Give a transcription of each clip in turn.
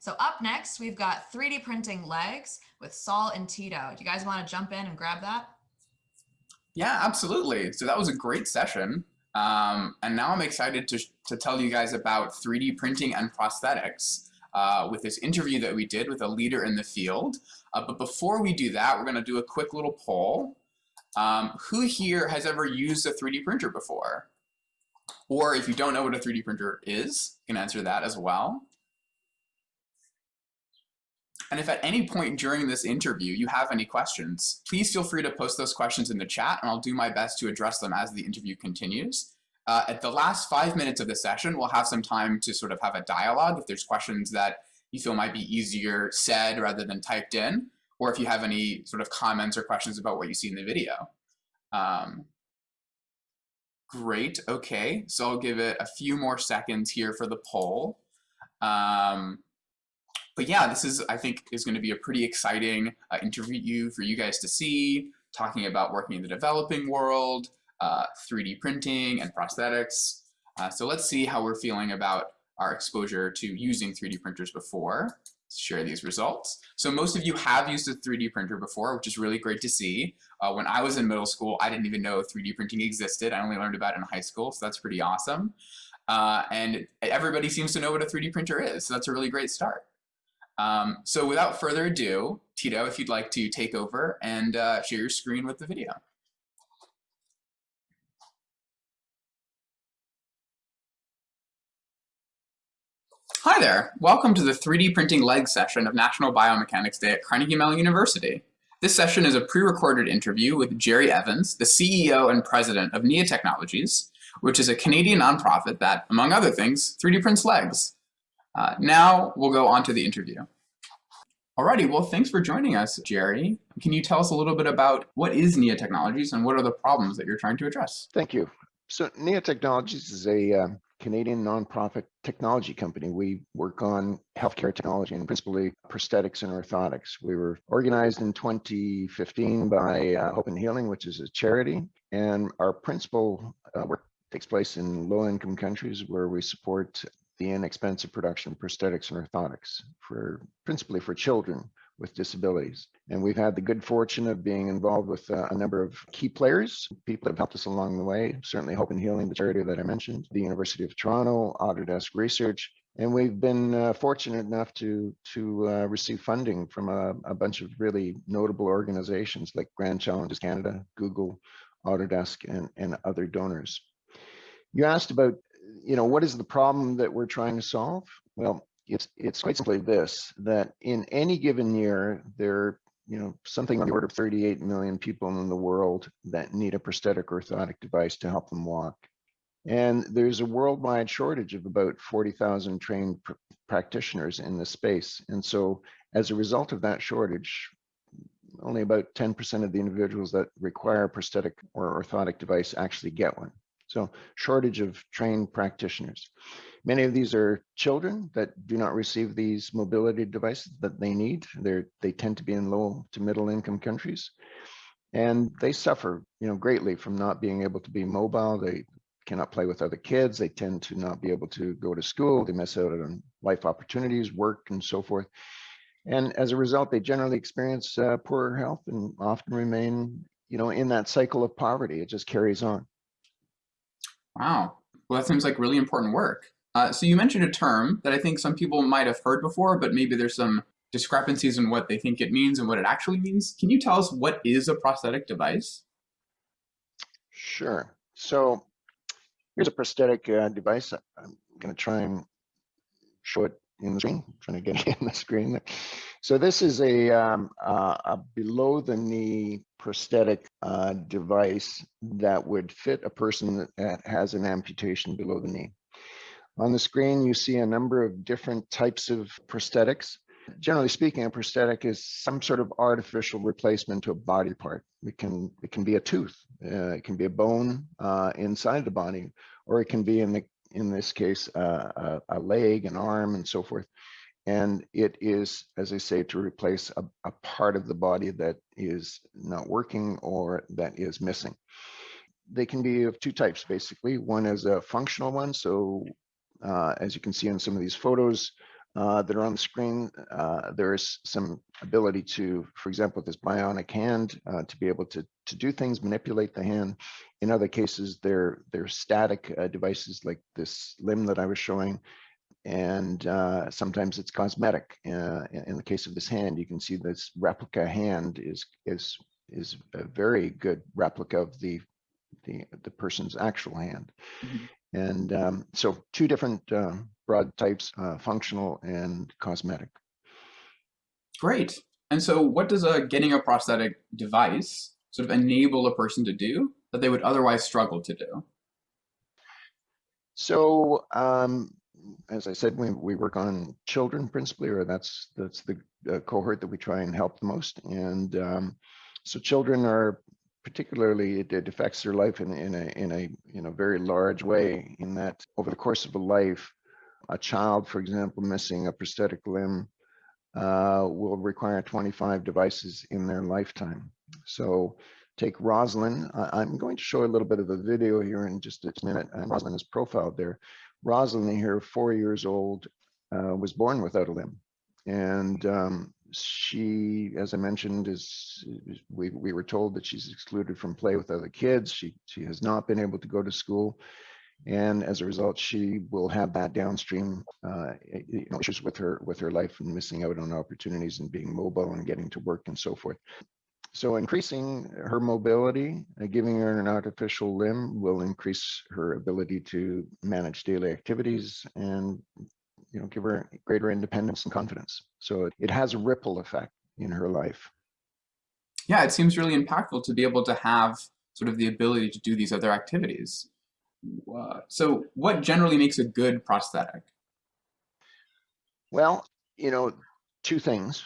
So up next, we've got 3D printing legs with Saul and Tito. Do you guys want to jump in and grab that? Yeah, absolutely. So that was a great session. Um, and now I'm excited to, to tell you guys about 3D printing and prosthetics uh, with this interview that we did with a leader in the field. Uh, but before we do that, we're going to do a quick little poll. Um, who here has ever used a 3D printer before? Or if you don't know what a 3D printer is, you can answer that as well. And if at any point during this interview you have any questions, please feel free to post those questions in the chat and I'll do my best to address them as the interview continues. Uh, at the last five minutes of the session, we'll have some time to sort of have a dialogue if there's questions that you feel might be easier said rather than typed in, or if you have any sort of comments or questions about what you see in the video. Um, great, okay, so I'll give it a few more seconds here for the poll. Um, but yeah, this is, I think, is going to be a pretty exciting uh, interview for you guys to see, talking about working in the developing world, uh, 3D printing and prosthetics. Uh, so let's see how we're feeling about our exposure to using 3D printers before. Let's share these results. So most of you have used a 3D printer before, which is really great to see. Uh, when I was in middle school, I didn't even know 3D printing existed. I only learned about it in high school, so that's pretty awesome. Uh, and everybody seems to know what a 3D printer is, so that's a really great start. Um, so without further ado, Tito, if you'd like to take over and uh, share your screen with the video. Hi there, welcome to the 3D printing leg session of National Biomechanics Day at Carnegie Mellon University. This session is a pre-recorded interview with Jerry Evans, the CEO and president of NIA Technologies, which is a Canadian nonprofit that, among other things, 3D prints legs. Uh, now we'll go on to the interview. Alrighty, well, thanks for joining us, Jerry. Can you tell us a little bit about what is NIA Technologies and what are the problems that you're trying to address? Thank you. So NIA Technologies is a uh, Canadian nonprofit technology company. We work on healthcare technology and principally prosthetics and orthotics. We were organized in 2015 by uh, Hope and Healing, which is a charity, and our principal uh, work takes place in low-income countries where we support the inexpensive production of prosthetics and orthotics for principally for children with disabilities. And we've had the good fortune of being involved with uh, a number of key players, people that have helped us along the way, certainly Hope and Healing, the charity that I mentioned, the University of Toronto, Autodesk Research, and we've been uh, fortunate enough to to uh, receive funding from a, a, bunch of really notable organizations like Grand Challenges Canada, Google, Autodesk, and, and other donors. You asked about you know, what is the problem that we're trying to solve? Well, it's it's quite simply this: that in any given year, there you know something on the order of 38 million people in the world that need a prosthetic or orthotic device to help them walk. And there's a worldwide shortage of about 40,000 trained pr practitioners in this space. And so as a result of that shortage, only about 10% of the individuals that require a prosthetic or orthotic device actually get one. So shortage of trained practitioners. Many of these are children that do not receive these mobility devices that they need. They're, they tend to be in low to middle income countries. And they suffer you know, greatly from not being able to be mobile. They cannot play with other kids. They tend to not be able to go to school. They miss out on life opportunities, work, and so forth. And as a result, they generally experience uh, poorer health and often remain, you know, in that cycle of poverty. It just carries on. Wow. Well, that seems like really important work. Uh, so you mentioned a term that I think some people might have heard before, but maybe there's some discrepancies in what they think it means and what it actually means. Can you tell us what is a prosthetic device? Sure. So here's a prosthetic uh, device. I'm going to try and show it in the screen. I'm trying to get it in the screen. So this is a, um, uh, a below the knee prosthetic uh, device that would fit a person that has an amputation below the knee. On the screen, you see a number of different types of prosthetics. Generally speaking, a prosthetic is some sort of artificial replacement to a body part. It can, it can be a tooth, uh, it can be a bone uh, inside the body, or it can be, in, the, in this case, uh, a, a leg, an arm, and so forth. And it is, as I say, to replace a, a part of the body that is not working or that is missing. They can be of two types, basically. One is a functional one. So uh, as you can see in some of these photos, uh, that are on the screen. Uh, there is some ability to, for example, with this bionic hand, uh, to be able to, to do things, manipulate the hand. In other cases, they're, they're static uh, devices like this limb that I was showing. And uh, sometimes it's cosmetic. Uh, in, the case of this hand, you can see this replica hand is, is, is a very good replica of the, the, the person's actual hand. Mhm. And um, so two different uh, broad types, uh, functional and cosmetic. Great. And so what does a getting a prosthetic device sort of enable a person to do that they would otherwise struggle to do? So um, as I said, we, we work on children principally, or that's that's the uh, cohort that we try and help the most. And um, so children are particularly it, it affects their life in, in a in a in a very large way. In that over the course of a life, a child, for example, missing a prosthetic limb uh, will require 25 devices in their lifetime. So take Rosalind. I, I'm going to show a little bit of a video here in just a minute. And Rosalind is profiled there. Rosalind here, four years old, uh, was born without a limb. And um, she, as I mentioned, is we, we were told that she's excluded from play with other kids. She, she has not been able to go to school. And as a result, she will have that downstream uh, you know, issues with her with her life and missing out on opportunities and being mobile and getting to work and so forth. So increasing her mobility, uh, giving her an artificial limb will increase her ability to manage daily activities and you know give her greater independence and confidence. So it, it has a ripple effect in her life. Yeah, it seems really impactful to be able to have sort of the ability to do these other activities. Uh, so what generally makes a good prosthetic? Well, you know, two things.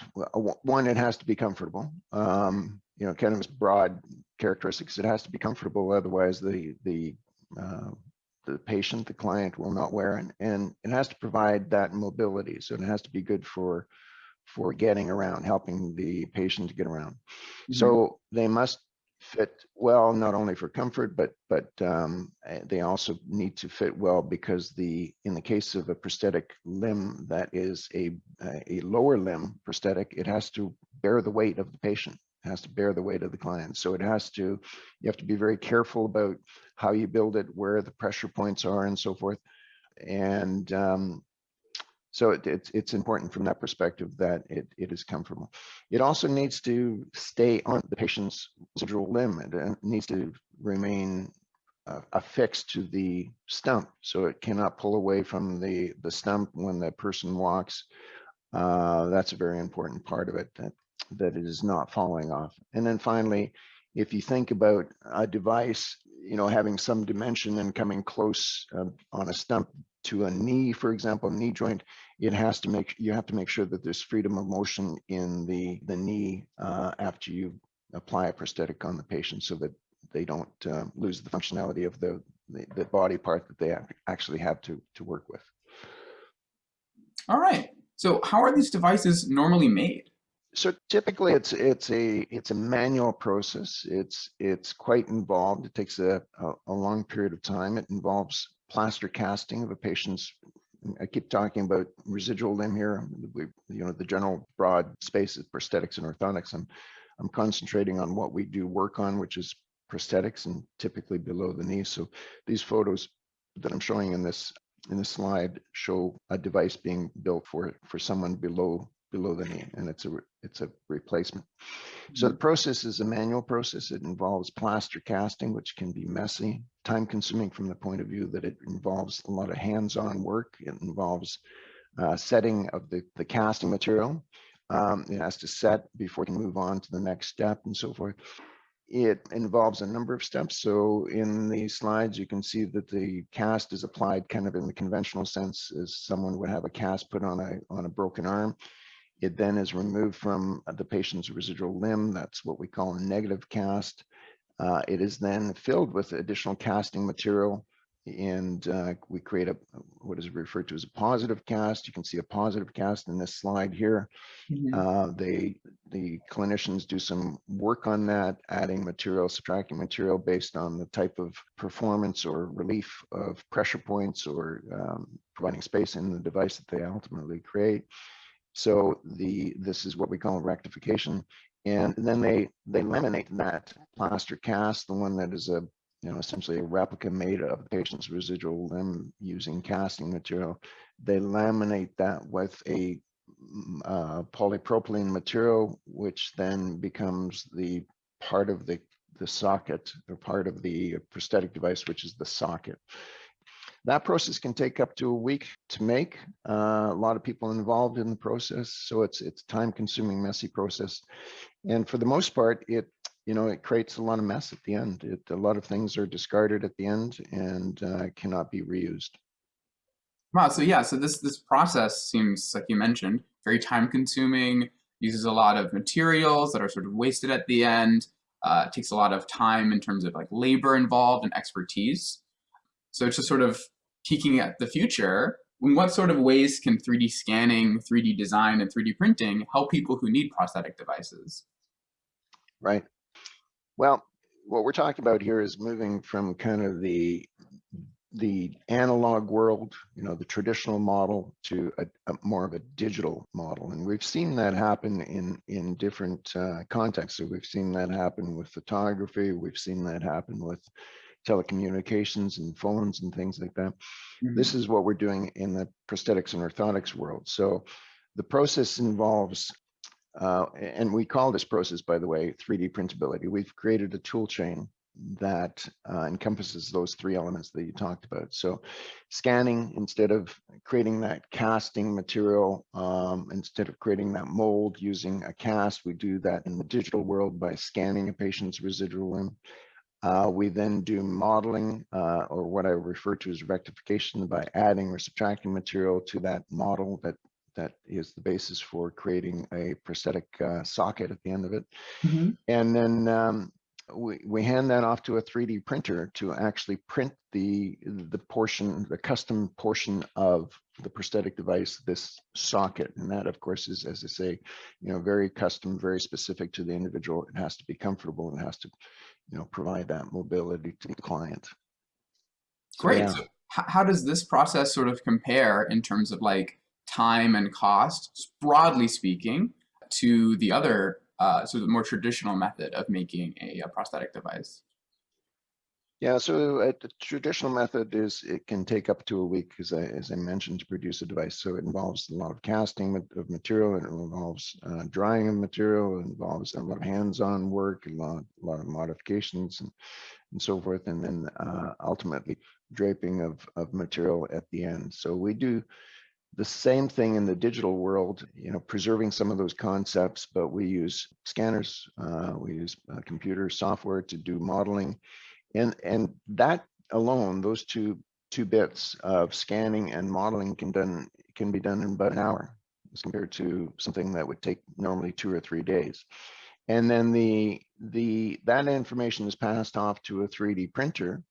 One, it has to be comfortable. Um, you know, kind of its broad characteristics. It has to be comfortable, otherwise the the uh, the patient, the client will not wear it, and it has to provide that mobility. So it has to be good for for getting around, helping the patient to get around. Mhm. So they must fit well, not only for comfort, but but um, they also need to fit well because the in the case of a prosthetic limb that is a a lower limb prosthetic, it has to bear the weight of the patient, it has to bear the weight of the client. So it has to you have to be very careful about how you build it, where the pressure points are, and so forth. And um, so it, it's it's important from that perspective that it, it is comfortable. It also needs to stay on the patient's residual limb. It uh, needs to remain uh, affixed to the stump, so it cannot pull away from the the stump when the person walks. Uh, that's a very important part of it that that it is not falling off. And then finally, if you think about a device, you know, having some dimension and coming close uh, on a stump to a knee, for example, knee joint, it has to make you have to make sure that there's freedom of motion in the the knee uh, after you apply a prosthetic on the patient, so that they don't uh, lose the functionality of the, the the body part that they actually have to to work with. All right. So how are these devices normally made? So typically it's it's a it's a manual process. It's it's quite involved. It takes a, a, a long period of time. It involves plaster casting of a patient's I keep talking about residual limb here. We, you know, the general broad space is prosthetics and orthotics. I'm, I'm concentrating on what we do work on, which is prosthetics and typically below the knee. So these photos that I'm showing in this in this slide show a device being built for for someone below below the knee, and it's a it's a replacement. So the process is a manual process. It involves plaster casting, which can be messy, time consuming from the point of view that it involves a lot of hands-on work. It involves uh, setting of the, the casting material. Um, it has to set before it can move on to the next step and so forth. It involves a number of steps. So in the slides, you can see that the cast is applied kind of in the conventional sense as someone would have a cast put on a, on a broken arm. It then is removed from the patient's residual limb. That's what we call a negative cast. Uh, it is then filled with additional casting material and uh, we create a what is referred to as a positive cast. You can see a positive cast in this slide here. Mhm. Uh, they, the clinicians do some work on that, adding material, subtracting material based on the type of performance or relief of pressure points or um, providing space in the device that they ultimately create. So the, this is what we call rectification. And then they, they laminate that plaster cast, the one that is a, you know, essentially a replica made of the patient's residual limb using casting material. They laminate that with a mm, uh, polypropylene material, which then becomes the part of the, the socket or part of the prosthetic device, which is the socket. That process can take up to a week to make. Uh, a lot of people involved in the process, so it's it's time consuming, messy process. And for the most part, it you know it creates a lot of mess at the end. It, a lot of things are discarded at the end and uh, cannot be reused. Wow. So yeah. So this this process seems like you mentioned very time consuming. Uses a lot of materials that are sort of wasted at the end. Uh, takes a lot of time in terms of like labor involved and expertise. So it's just sort of peeking at the future. In what sort of ways can 3D scanning, 3D design, and 3D printing help people who need prosthetic devices? Right. Well, what we're talking about here is moving from kind of the the analog world, you know, the traditional model to a, a more of a digital model. And we've seen that happen in, in different uh, contexts. So we've seen that happen with photography. We've seen that happen with telecommunications and phones and things like that. This is what we're doing in the prosthetics and orthotics world. So the process involves, uh, and we call this process, by the way, 3D printability. We've created a tool chain that uh, encompasses those three elements that you talked about. So scanning, instead of creating that casting material, um, instead of creating that mold using a cast, we do that in the digital world by scanning a patient's residual limb. Uh, we then do modeling, uh, or what I refer to as rectification by adding or subtracting material to that model that that is the basis for creating a prosthetic uh, socket at the end of it. Mhm. And then um, we, we hand that off to a 3D printer to actually print the the portion, the custom portion of the prosthetic device, this socket. And that, of course, is, as I say, you know, very custom, very specific to the individual. It has to be comfortable and has to, you know, provide that mobility to the client. So, Great. yeah. So how does this process sort of compare in terms of like time and cost, broadly speaking, to the other, uh, so the more traditional method of making a, a prosthetic device? Yeah, so uh, the traditional method is it can take up to a week, as I, as I mentioned, to produce a device. So it involves a lot of casting of material, it involves uh, drying of material, it involves a lot of hands-on work, a lot, a lot of modifications and, and so forth, and then uh, ultimately draping of, of material at the end. So we do the same thing in the digital world, you know, preserving some of those concepts, but we use scanners, uh, we use uh, computer software to do modeling, and and that alone, those two two bits of scanning and modeling can done can be done in about an hour, as compared to something that would take normally two or three days. And then the the that information is passed off to a 3D printer,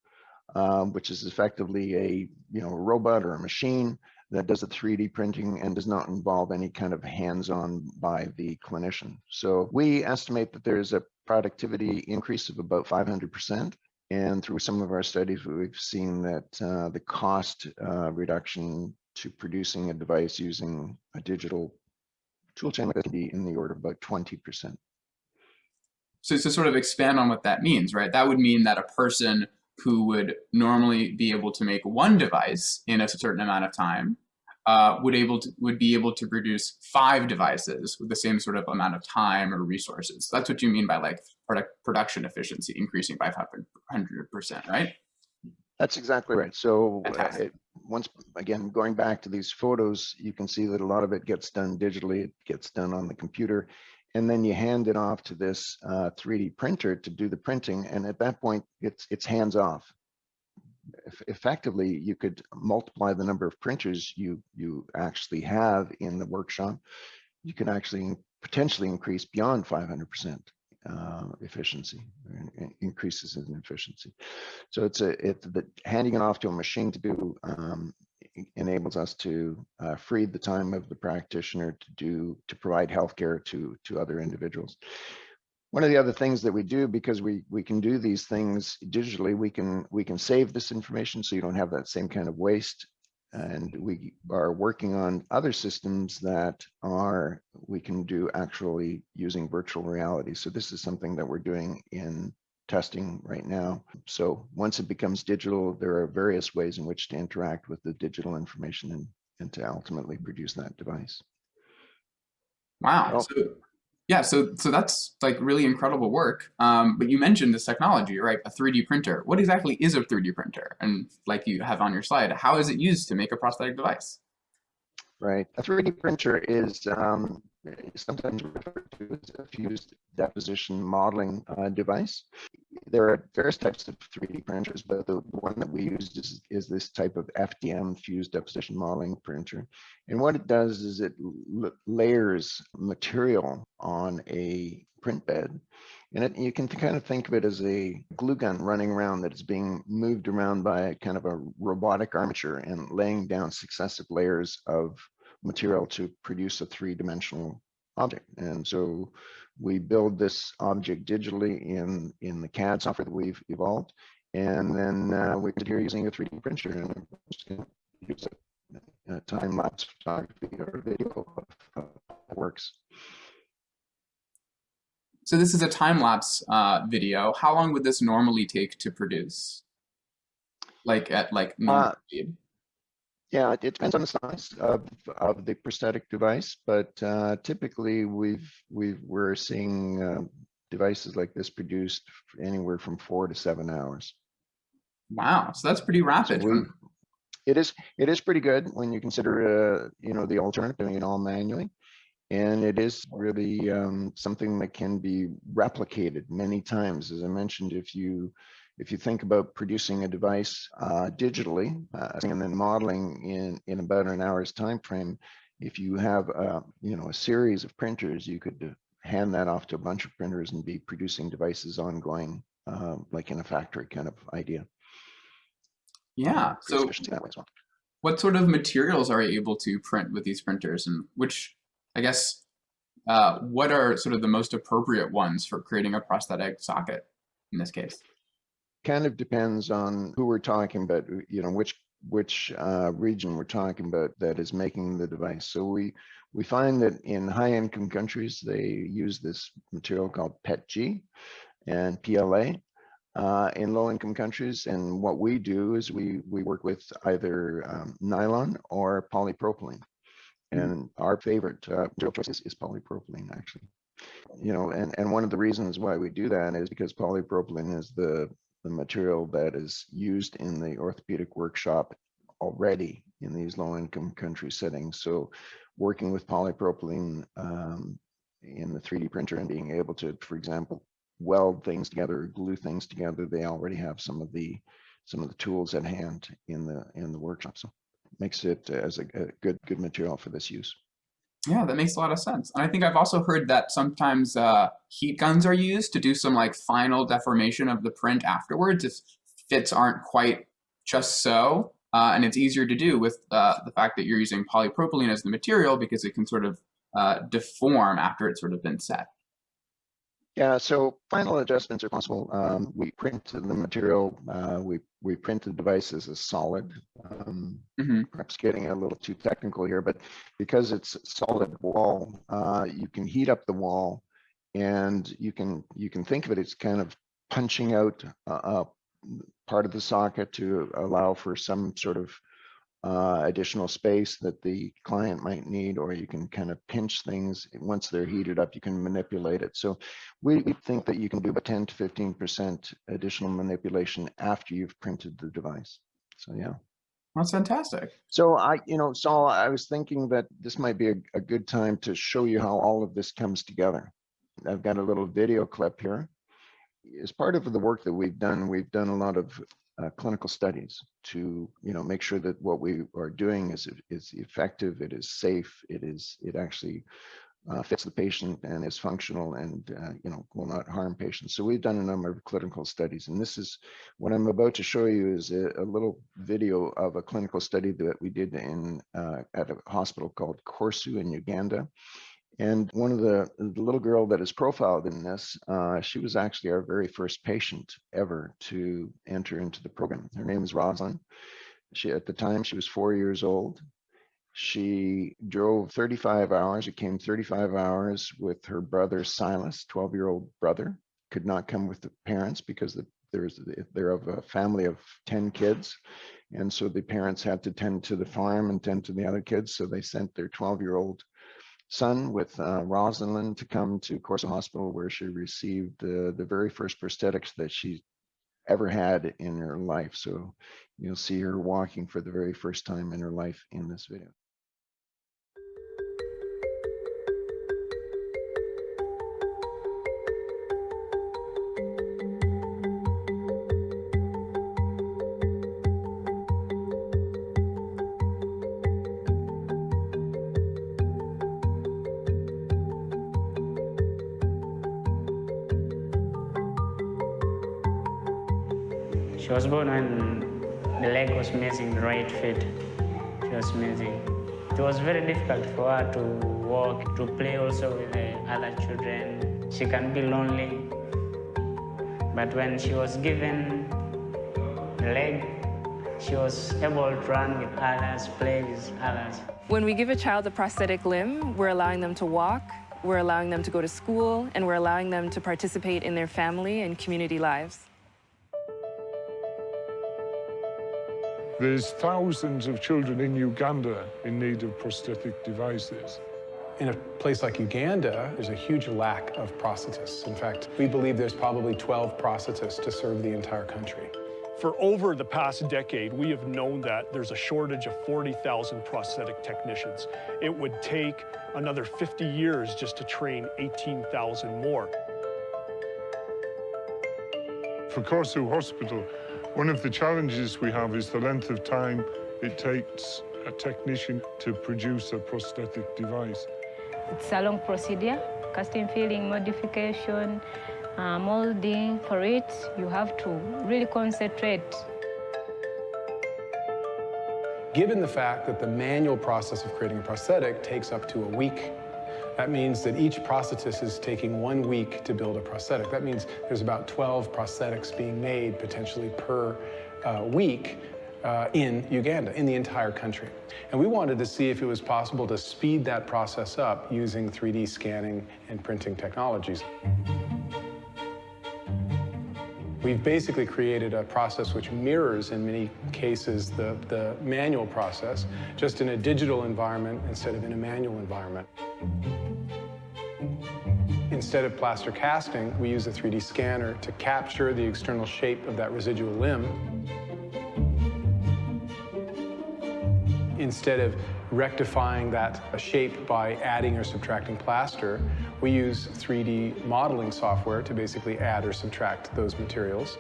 um, which is effectively a you know a robot or a machine that does the 3D printing and does not involve any kind of hands-on by the clinician. So we estimate that there's a productivity increase of about 500%. And through some of our studies, we've seen that uh, the cost uh, reduction to producing a device using a digital tool chain can be in the order of about 20%. So to sort of expand on what that means, right? That would mean that a person who would normally be able to make one device in a certain amount of time uh, would able to would be able to produce five devices with the same sort of amount of time or resources. That's what you mean by like product production efficiency increasing by 500 percent, right? That's exactly right. So uh, it, once again, going back to these photos, you can see that a lot of it gets done digitally. It gets done on the computer, and then you hand it off to this uh, 3D printer to do the printing. And at that point, it's it's hands off. Eff- Effectively, you could multiply the number of printers you you actually have in the workshop. You can actually potentially increase beyond 500% uh, efficiency, increases in efficiency. So it's a, it's the handing it off to a machine to do um, enables us to uh, free the time of the practitioner to do, to provide healthcare to, to other individuals. One of the other things that we do, because we, we can do these things digitally, we can, we can save this information so you don't have that same kind of waste. And we are working on other systems that are, we can do actually using virtual reality. So this is something that we're doing in testing right now. So once it becomes digital, there are various ways in which to interact with the digital information and, and to ultimately produce that device. Wow. Oh. So yeah, so so that's like really incredible work. Um, but you mentioned this technology, right? A 3D printer. What exactly is a 3D printer? And like you have on your slide, how is it used to make a prosthetic device? Right. A 3D printer is um, sometimes referred to as a fused deposition modeling uh, device. There are various types of 3D printers, but the one that we use is, is this type of FDM fused deposition modeling printer. And what it does is it layers material on a print bed. And it, you can kind of think of it as a glue gun running around that is being moved around by a kind of a robotic armature and laying down successive layers of material to produce a three-dimensional object. And so we build this object digitally in, in the CAD software that we've evolved. And then uh, we did here using a 3D printer and I'm just gonna use a, a time-lapse photography or video of how it works. So this is a time lapse uh, video. How long would this normally take to produce? Like at like normal Uh, speed? Yeah, it it depends on the size of, of the prosthetic device, but uh, typically we've, we've, we're seeing uh, devices like this produced anywhere from four to seven hours. Wow. So that's pretty So rapid. we, it is, it is pretty good when you consider, uh, you know, the alternative doing it all manually. And it is really um, something that can be replicated many times. As I mentioned, if you, if you think about producing a device uh, digitally uh, and then modeling in, in about an hour's time frame, if you have, uh, you know, a series of printers, you could uh, hand that off to a bunch of printers and be producing devices ongoing, uh, like in a factory kind of idea. yeah. So efficiency that way as well. what sort of materials are you able to print with these printers and which i guess uh, what are sort of the most appropriate ones for creating a prosthetic socket in this case kind of depends on who we're talking about, you know, which which uh, region we're talking about that is making the device. So we we find that in high income countries they use this material called PETG and PLA. Uh, in low income countries, and what we do is we we work with either um, nylon or polypropylene. Mm. And our favorite uh, material choice is, is polypropylene, actually. You know, and and one of the reasons why we do that is because polypropylene is the the material that is used in the orthopedic workshop already in these low income country settings. So working with polypropylene um, in the 3D printer and being able to, for example, weld things together, glue things together, they already have some of the some of the tools at hand in the in the workshop. So makes it as a, a good good material for this use. Yeah that makes a lot of sense. And i think i've also heard that sometimes uh, heat guns are used to do some like final deformation of the print afterwards if fits aren't quite just so uh, and it's easier to do with uh, the fact that you're using polypropylene as the material because it can sort of uh, deform after it's sort of been set Yeah, so final adjustments are possible. Um, we print the material, uh, we, we print the devices as solid. Um, hmm perhaps getting a little too technical here, but because it's solid wall, uh, you can heat up the wall and you can, you can think of it as kind of punching out a part of the socket to allow for some sort of uh, additional space that the client might need, or you can kind of pinch things. Once they're heated up, you can manipulate it. So we we think that you can do about 10 to 15% additional manipulation after you've printed the device. So yeah. that's fantastic So I, you know, Saul, I was thinking that this might be a, a good time to show you how all of this comes together. I've got a little video clip here. As part of the work that we've done, we've done a lot of uh, clinical studies to, you know, make sure that what we are doing is is effective, it is safe, it is it actually uh, fits the patient and is functional and, uh, you know, will not harm patients. So we've done a number of clinical studies. And this is what I'm about to show you is a, a little video of a clinical study that we did in uh, at a hospital called Corsu in Uganda. And one of the, the little girl that is profiled in this, uh, she was actually our very first patient ever to enter into the program. Her name is Rosalind. She, at the time, she was four years old. She drove 35 hours. It came 35 hours with her brother Silas, 12 year old brother, could not come with the parents because the, there's they're of a family of 10 kids. And so the parents had to tend to the farm and tend to the other kids. So they sent their 12 year old son with uh, Rosalind to come to Corsu Hospital where she received uh, the very first prosthetics that she ever had in her life. So you'll see her walking for the very first time in her life in this video. Right foot. She was missing. It was very difficult for her to walk, to play also with the other children. She can be lonely. But when she was given leg, she was able to run with others, play with others. When we give a child a prosthetic limb, we're allowing them to walk, we're allowing them to go to school, and we're allowing them to participate in their family and community lives. There's thousands of children in Uganda in need of prosthetic devices. In a place like Uganda, there's a huge lack of prosthetists. In fact, we believe there's probably 12 prosthetists to serve the entire country. For over the past decade, we have known that there's a shortage of 40,000 prosthetic technicians. It would take another 50 years just to train 18,000 more. For Corsu Hospital, one of the challenges we have is the length of time it takes a technician to produce a prosthetic device. It's a long procedure, casting, filling, modification, uh, molding. For it, you have to really concentrate. Given the fact that the manual process of creating a prosthetic takes up to a week, that means that each prosthetist is taking one week to build a prosthetic. That means there's about 12 prosthetics being made potentially per uh, week uh, in Uganda, in the entire country. And we wanted to see if it was possible to speed that process up using 3D scanning and printing technologies. We've basically created a process which mirrors, in many cases, the, the manual process, just in a digital environment instead of in a manual environment. Instead of plaster casting, we use a 3D scanner to capture the external shape of that residual limb. Instead of rectifying that shape by adding or subtracting plaster, we use 3D modeling software to basically add or subtract those materials.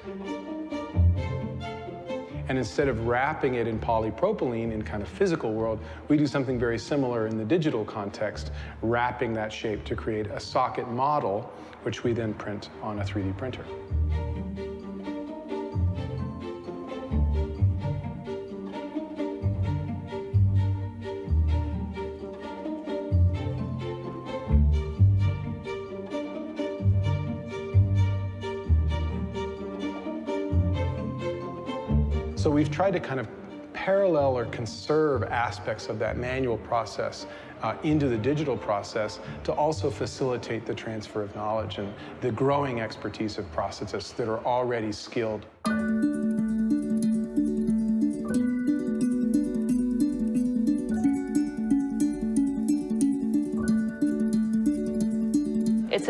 And instead of wrapping it in polypropylene in kind of physical world, we do something very similar in the digital context, wrapping that shape to create a socket model, which we then print on a 3D printer. We've tried to kind of parallel or conserve aspects of that manual process uh, into the digital process to also facilitate the transfer of knowledge and the growing expertise of prosthetists that are already skilled.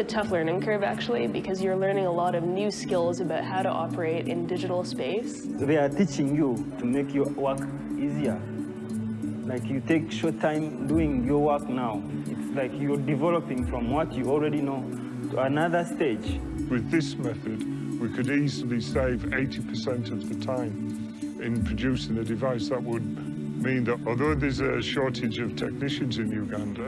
A tough learning curve actually because you're learning a lot of new skills about how to operate in digital space. They are teaching you to make your work easier. Like you take short time doing your work now. It's like you're developing from what you already know to another stage. With this method, we could easily save 80% of the time in producing a device that would mean that although there's a shortage of technicians in Uganda,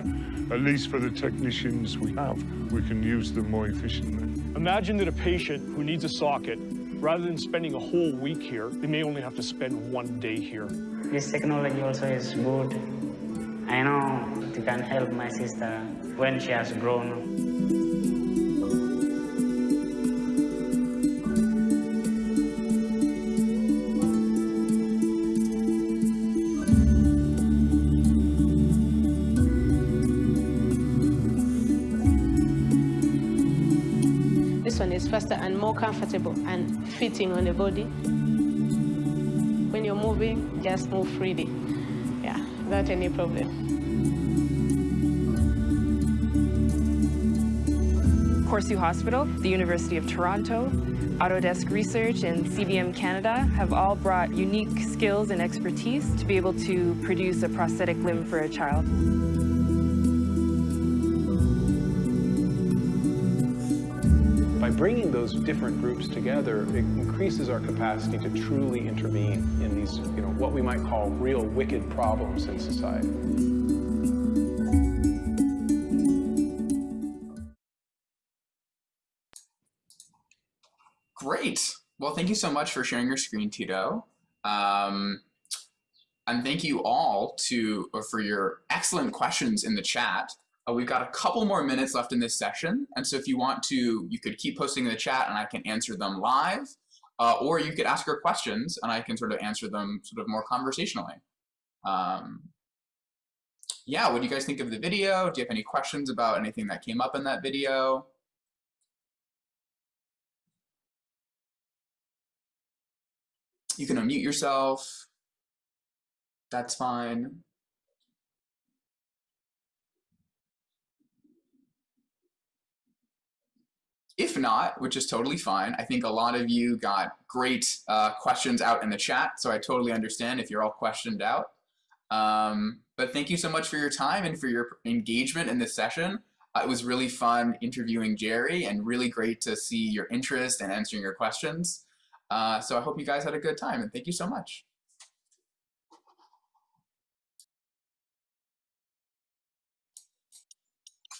at least for the technicians we have, we can use them more efficiently. Imagine that a patient who needs a socket, rather than spending a whole week here, they may only have to spend one day here. This technology also is good. I know it can help my sister when she has grown. Comfortable and fitting on the body. When you're moving, just move freely. Yeah, without any problem. Corsu Hospital, the University of Toronto, Autodesk Research, and CBM Canada have all brought unique skills and expertise to be able to produce a prosthetic limb for a child. By bringing those different groups together, it increases our capacity to truly intervene in these, you know, what we might call real wicked problems in society. Great. Well, thank you so much for sharing your screen, Tito. Um, and thank you all to for your excellent questions in the chat. Uh, we've got a couple more minutes left in this session, and so if you want to, you could keep posting in the chat and I can answer them live, uh, or you could ask your questions and I can sort of answer them sort of more conversationally. Um, yeah, what do you guys think of the video? Do you have any questions about anything that came up in that video? You can unmute yourself. That's fine. If not, which is totally fine, I think a lot of you got great uh, questions out in the chat, so I totally understand if you're all questioned out. Um, but thank you so much for your time and for your engagement in this session. Uh, it was really fun interviewing Jerry and really great to see your interest and answering your questions. Uh, so I hope you guys had a good time and thank you so much.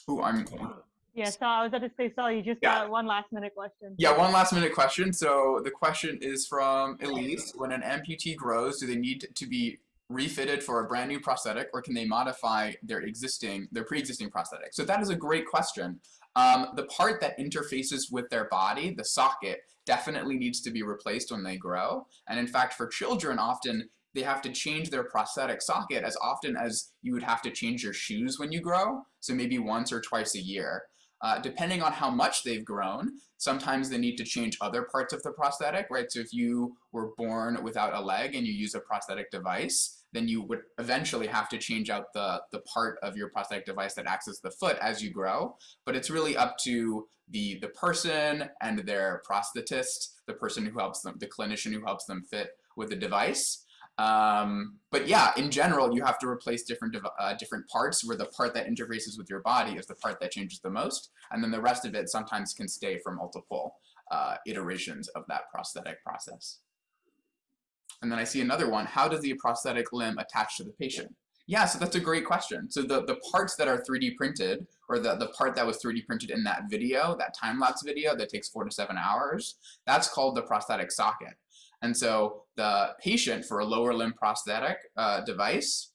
Ooh, I'm Yeah, so I was about to say, Saul, you just Yeah. got one last minute question. Yeah, one last minute question. So the question is from Elise. When an amputee grows, do they need to be refitted for a brand new prosthetic or can they modify their existing, their pre-existing prosthetic? So that is a great question. Um, the part that interfaces with their body, the socket, definitely needs to be replaced when they grow. And in fact, for children, often they have to change their prosthetic socket as often as you would have to change your shoes when you grow. So maybe once or twice a year. Uh, depending on how much they've grown, sometimes they need to change other parts of the prosthetic, right? So if you were born without a leg and you use a prosthetic device, then you would eventually have to change out the, the part of your prosthetic device that acts as the foot as you grow. But it's really up to the, the person and their prosthetist, the person who helps them, the clinician who helps them fit with the device. Um, but yeah, in general, you have to replace different uh, different parts where the part that interfaces with your body is the part that changes the most, and then the rest of it sometimes can stay for multiple uh, iterations of that prosthetic process. And then I see another one, how does the prosthetic limb attach to the patient? Yeah, so that's a great question. So the, the parts that are 3D printed, or the, the part that was 3D printed in that video, that time-lapse video that takes four to seven hours, that's called the prosthetic socket. And so the patient for a lower limb prosthetic uh, device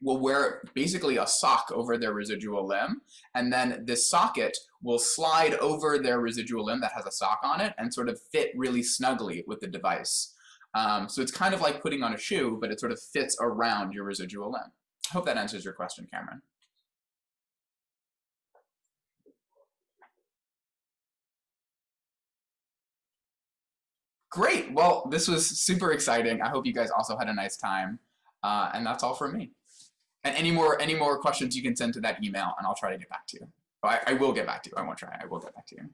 will wear basically a sock over their residual limb. And then this socket will slide over their residual limb that has a sock on it and sort of fit really snugly with the device. Um, so it's kind of like putting on a shoe, but it sort of fits around your residual limb. I hope that answers your question, Cameron. Great. Well, this was super exciting. I hope you guys also had a nice time. Uh, and that's all from me. And any more any more questions you can send to that email and I'll try to get back to you. I, I will get back to you. I won't try. I will get back to you.